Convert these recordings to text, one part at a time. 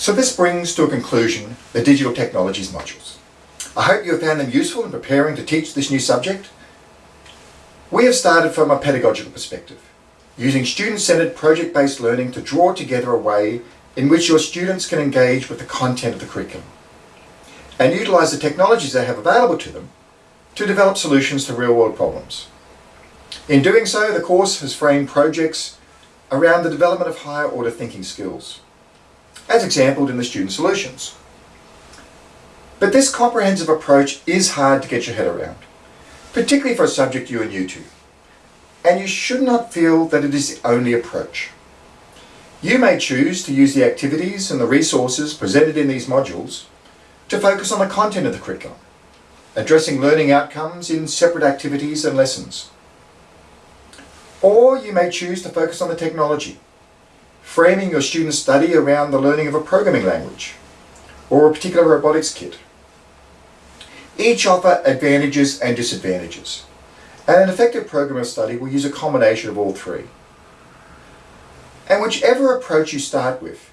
So this brings to a conclusion the digital technologies modules. I hope you have found them useful in preparing to teach this new subject. We have started from a pedagogical perspective, using student-centered project-based learning to draw together a way in which your students can engage with the content of the curriculum and utilise the technologies they have available to them to develop solutions to real-world problems. In doing so, the course has framed projects around the development of higher order thinking skills, as exampled in the student solutions. But this comprehensive approach is hard to get your head around, particularly for a subject you are new to. And you should not feel that it is the only approach. You may choose to use the activities and the resources presented in these modules to focus on the content of the curriculum, addressing learning outcomes in separate activities and lessons. Or you may choose to focus on the technology, framing your student's study around the learning of a programming language or a particular robotics kit. Each offer advantages and disadvantages, and an effective program of study will use a combination of all three. And whichever approach you start with,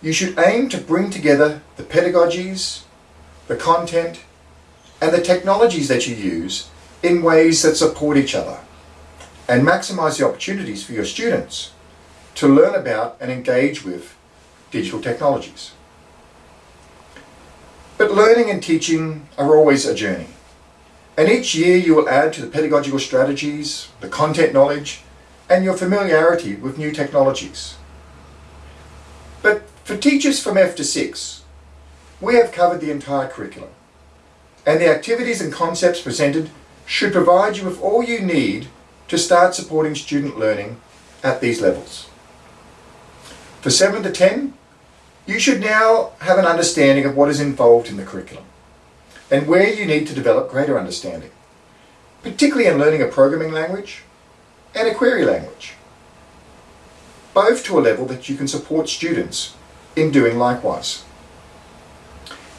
you should aim to bring together the pedagogies, the content, and the technologies that you use in ways that support each other and maximize the opportunities for your students to learn about and engage with digital technologies. But learning and teaching are always a journey. And each year you will add to the pedagogical strategies, the content knowledge, and your familiarity with new technologies. But for teachers from F to 6, we have covered the entire curriculum. And the activities and concepts presented should provide you with all you need to start supporting student learning at these levels. For 7 to 10, you should now have an understanding of what is involved in the curriculum and where you need to develop greater understanding, particularly in learning a programming language and a query language, both to a level that you can support students in doing likewise.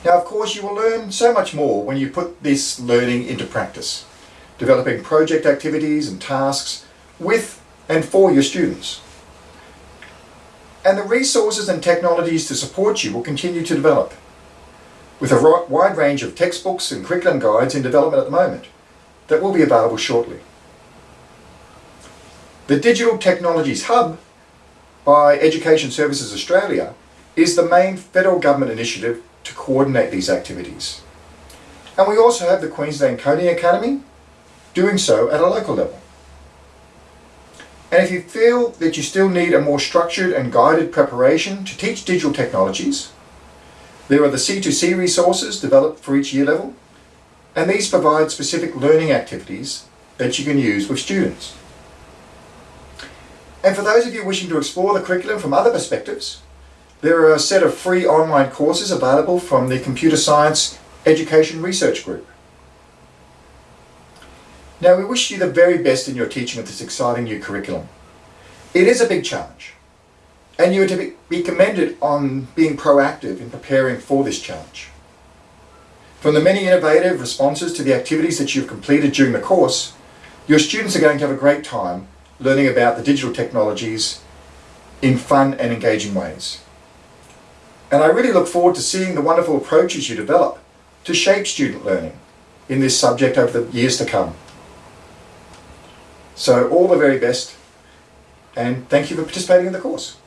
Now of course you will learn so much more when you put this learning into practice developing project activities and tasks with and for your students. And the resources and technologies to support you will continue to develop, with a wide range of textbooks and curriculum guides in development at the moment that will be available shortly. The Digital Technologies Hub by Education Services Australia is the main federal government initiative to coordinate these activities. And we also have the Queensland Coding Academy doing so at a local level. And if you feel that you still need a more structured and guided preparation to teach digital technologies, there are the C2C resources developed for each year level, and these provide specific learning activities that you can use with students. And for those of you wishing to explore the curriculum from other perspectives, there are a set of free online courses available from the Computer Science Education Research Group. Now we wish you the very best in your teaching of this exciting new curriculum. It is a big challenge and you are to be commended on being proactive in preparing for this challenge. From the many innovative responses to the activities that you've completed during the course, your students are going to have a great time learning about the digital technologies in fun and engaging ways. And I really look forward to seeing the wonderful approaches you develop to shape student learning in this subject over the years to come. So all the very best and thank you for participating in the course.